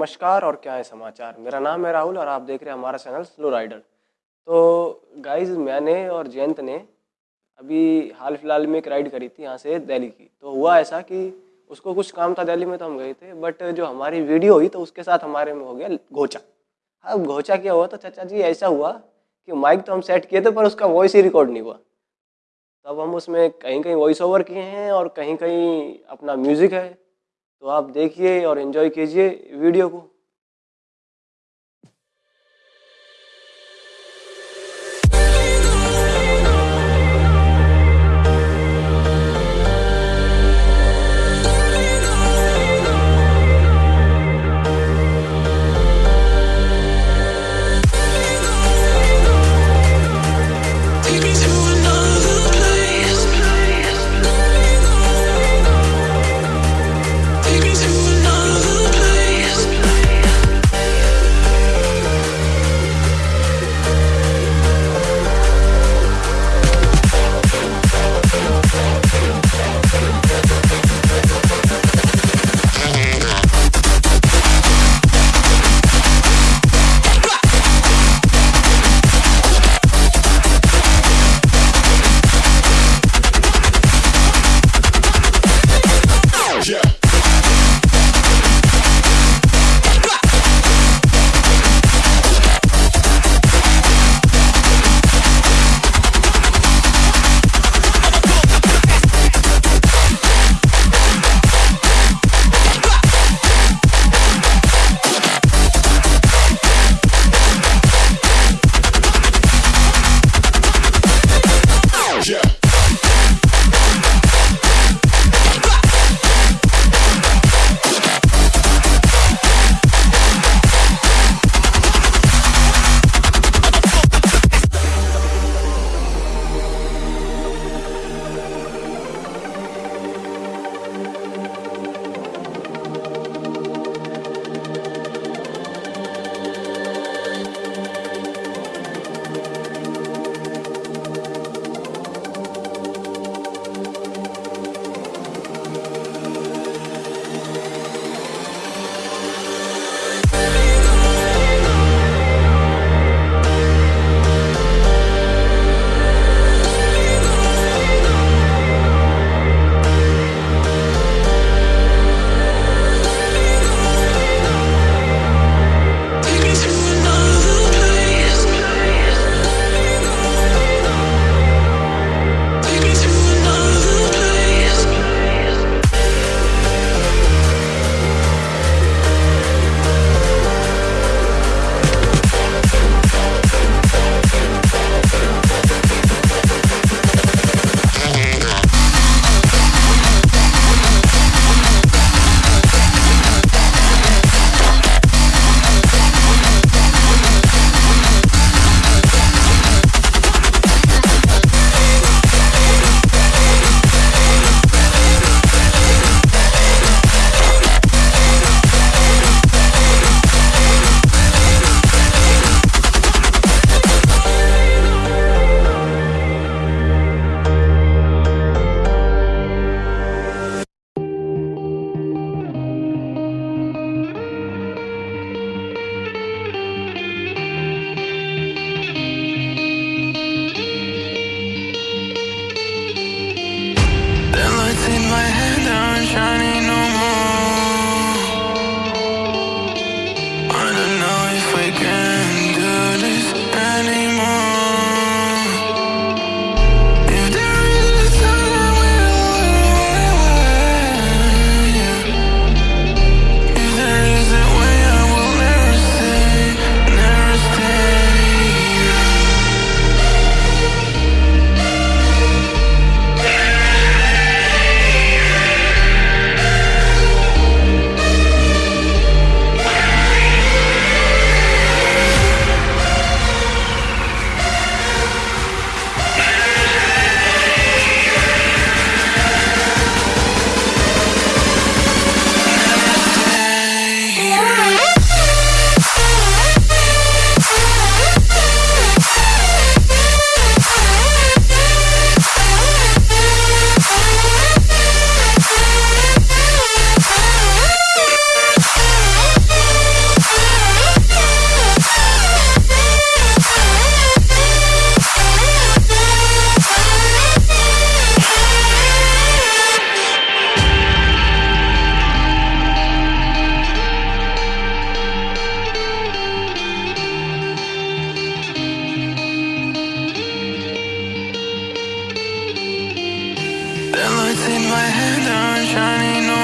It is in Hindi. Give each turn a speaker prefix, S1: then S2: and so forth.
S1: नमस्कार, और क्या है समाचार? मेरा नाम है राहुल, और आप देख रहे हैं हमारा चैनल स्लो राइडर। तो गाइज़ मैंने और जयंत ने अभी हाल फ़िलहाल में एक राइड करी थी यहाँ से दिल्ली की। तो हुआ ऐसा कि उसको कुछ काम था दिल्ली में तो हम गए थे बट जो हमारी वीडियो हुई तो उसके साथ हमारे में हो गया घोचा। अब घोचा क्या हुआ तो चाचा जी, ऐसा हुआ कि माइक तो हम सेट किए थे, पर उसका वॉइस ही रिकॉर्ड नहीं हुआ। तब हम उसमें कहीं कहीं वॉइस ओवर किए हैं, और कहीं कहीं अपना म्यूज़िक है। तो आप देखिए और इन्जॉय कीजिए वीडियो को।
S2: The lights in my head aren't shining